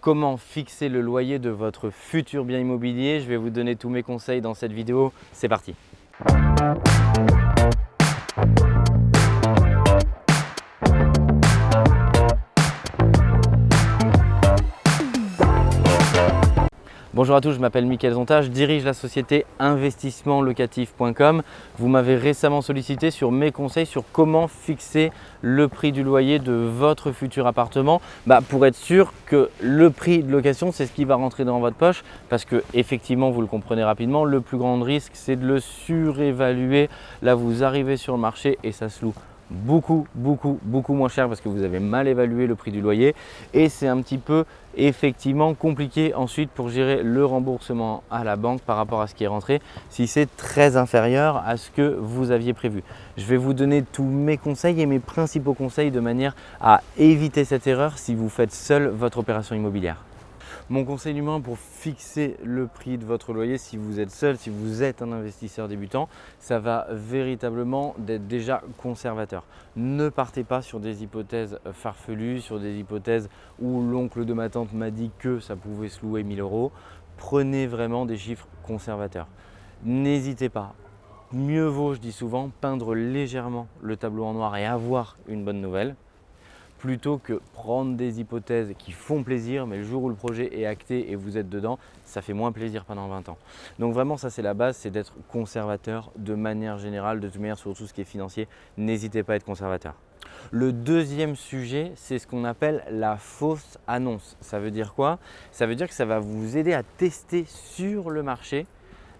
comment fixer le loyer de votre futur bien immobilier. Je vais vous donner tous mes conseils dans cette vidéo. C'est parti Bonjour à tous, je m'appelle Mickaël Zonta, je dirige la société investissementlocatif.com. Vous m'avez récemment sollicité sur mes conseils sur comment fixer le prix du loyer de votre futur appartement bah, pour être sûr que le prix de location, c'est ce qui va rentrer dans votre poche parce que effectivement, vous le comprenez rapidement, le plus grand risque, c'est de le surévaluer. Là, vous arrivez sur le marché et ça se loue beaucoup, beaucoup, beaucoup moins cher parce que vous avez mal évalué le prix du loyer et c'est un petit peu effectivement compliqué ensuite pour gérer le remboursement à la banque par rapport à ce qui est rentré si c'est très inférieur à ce que vous aviez prévu. Je vais vous donner tous mes conseils et mes principaux conseils de manière à éviter cette erreur si vous faites seul votre opération immobilière. Mon conseil 1 pour fixer le prix de votre loyer si vous êtes seul, si vous êtes un investisseur débutant, ça va véritablement d'être déjà conservateur. Ne partez pas sur des hypothèses farfelues, sur des hypothèses où l'oncle de ma tante m'a dit que ça pouvait se louer 1000 euros. Prenez vraiment des chiffres conservateurs. N'hésitez pas, mieux vaut, je dis souvent, peindre légèrement le tableau en noir et avoir une bonne nouvelle plutôt que prendre des hypothèses qui font plaisir, mais le jour où le projet est acté et vous êtes dedans, ça fait moins plaisir pendant 20 ans. Donc vraiment, ça c'est la base, c'est d'être conservateur de manière générale, de toute manière sur tout ce qui est financier, n'hésitez pas à être conservateur. Le deuxième sujet, c'est ce qu'on appelle la fausse annonce. Ça veut dire quoi? Ça veut dire que ça va vous aider à tester sur le marché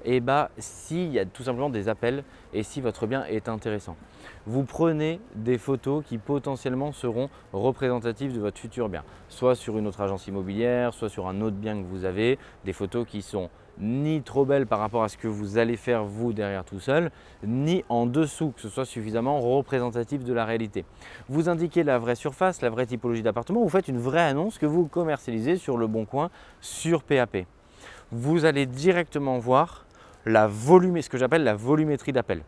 et bah, s'il y a tout simplement des appels et si votre bien est intéressant. Vous prenez des photos qui potentiellement seront représentatives de votre futur bien, soit sur une autre agence immobilière, soit sur un autre bien que vous avez, des photos qui sont ni trop belles par rapport à ce que vous allez faire vous derrière tout seul, ni en dessous, que ce soit suffisamment représentatif de la réalité. Vous indiquez la vraie surface, la vraie typologie d'appartement, vous faites une vraie annonce que vous commercialisez sur le bon coin sur PAP. Vous allez directement voir la ce que j'appelle la volumétrie d'appel.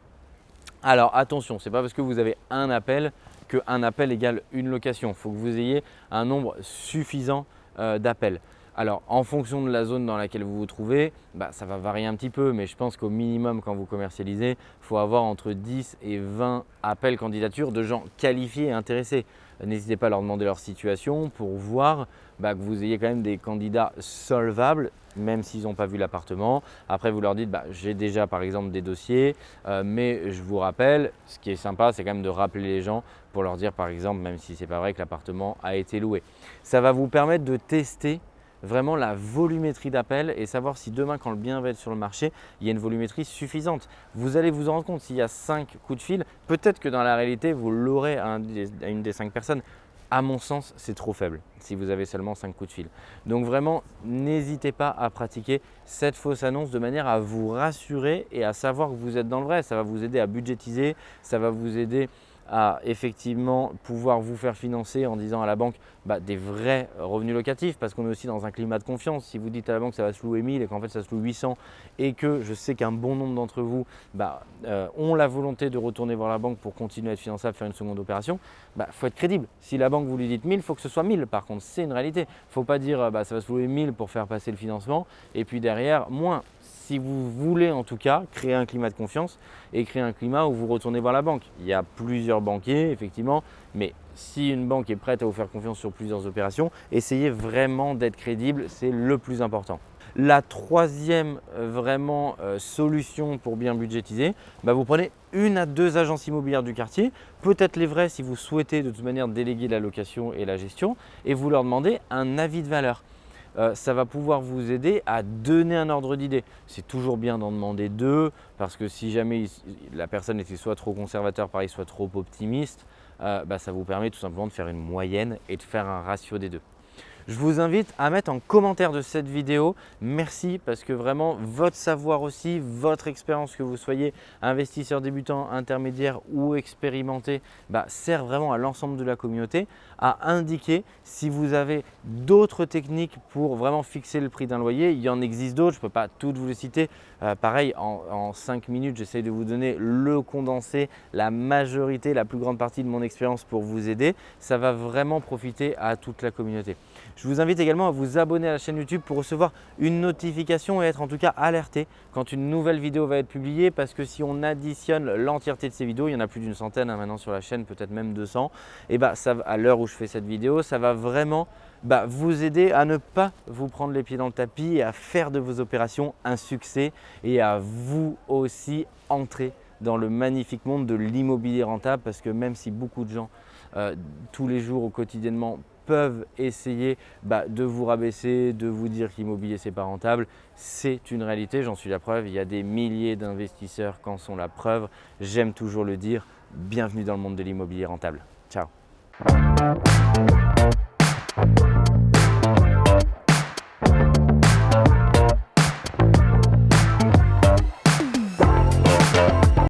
Alors attention, ce n'est pas parce que vous avez un appel qu'un appel égale une location. Il faut que vous ayez un nombre suffisant euh, d'appels. Alors en fonction de la zone dans laquelle vous vous trouvez, bah, ça va varier un petit peu, mais je pense qu'au minimum quand vous commercialisez, il faut avoir entre 10 et 20 appels candidatures de gens qualifiés et intéressés. N'hésitez pas à leur demander leur situation pour voir bah, que vous ayez quand même des candidats solvables même s'ils n'ont pas vu l'appartement. Après, vous leur dites, bah, j'ai déjà par exemple des dossiers, euh, mais je vous rappelle, ce qui est sympa, c'est quand même de rappeler les gens pour leur dire par exemple, même si ce n'est pas vrai que l'appartement a été loué. Ça va vous permettre de tester vraiment la volumétrie d'appels et savoir si demain, quand le bien va être sur le marché, il y a une volumétrie suffisante. Vous allez vous en rendre compte, s'il y a 5 coups de fil, peut-être que dans la réalité, vous l'aurez à, une des 5 personnes. À mon sens, c'est trop faible si vous avez seulement 5 coups de fil. Donc vraiment, n'hésitez pas à pratiquer cette fausse annonce de manière à vous rassurer et à savoir que vous êtes dans le vrai. Ça va vous aider à budgétiser, ça va vous aider à effectivement pouvoir vous faire financer en disant à la banque bah, des vrais revenus locatifs parce qu'on est aussi dans un climat de confiance. Si vous dites à la banque que ça va se louer 1000 et qu'en fait ça se loue 800 et que je sais qu'un bon nombre d'entre vous bah, euh, ont la volonté de retourner voir la banque pour continuer à être finançable, faire une seconde opération, il bah, faut être crédible. Si la banque vous lui dites 1000, il faut que ce soit 1000 par contre, c'est une réalité. Il ne faut pas dire bah, ça va se louer 1000 pour faire passer le financement et puis derrière moins si vous voulez en tout cas créer un climat de confiance et créer un climat où vous retournez voir la banque. Il y a plusieurs banquiers effectivement, mais si une banque est prête à vous faire confiance sur plusieurs opérations, essayez vraiment d'être crédible, c'est le plus important. La troisième euh, vraiment euh, solution pour bien budgétiser, bah, vous prenez une à deux agences immobilières du quartier, peut-être les vraies si vous souhaitez de toute manière déléguer la location et la gestion, et vous leur demandez un avis de valeur. Euh, ça va pouvoir vous aider à donner un ordre d'idée. C'est toujours bien d'en demander deux parce que si jamais la personne était soit trop conservateur, pareil, soit trop optimiste, euh, bah, ça vous permet tout simplement de faire une moyenne et de faire un ratio des deux. Je vous invite à mettre en commentaire de cette vidéo. Merci parce que vraiment votre savoir aussi, votre expérience que vous soyez investisseur débutant, intermédiaire ou expérimenté bah, sert vraiment à l'ensemble de la communauté à indiquer si vous avez d'autres techniques pour vraiment fixer le prix d'un loyer. Il y en existe d'autres, je ne peux pas toutes vous les citer. Euh, pareil, en, en 5 minutes, j'essaie de vous donner le condensé, la majorité, la plus grande partie de mon expérience pour vous aider. Ça va vraiment profiter à toute la communauté. Je vous invite également à vous abonner à la chaîne YouTube pour recevoir une notification et être en tout cas alerté quand une nouvelle vidéo va être publiée parce que si on additionne l'entièreté de ces vidéos, il y en a plus d'une centaine hein, maintenant sur la chaîne, peut-être même 200, et bah, ça, à l'heure où je fais cette vidéo, ça va vraiment bah, vous aider à ne pas vous prendre les pieds dans le tapis et à faire de vos opérations un succès et à vous aussi entrer dans le magnifique monde de l'immobilier rentable parce que même si beaucoup de gens euh, tous les jours ou quotidiennement peuvent essayer bah, de vous rabaisser, de vous dire qu'immobilier c'est pas rentable, c'est une réalité, j'en suis la preuve, il y a des milliers d'investisseurs qui en sont la preuve, j'aime toujours le dire, bienvenue dans le monde de l'immobilier rentable. Ciao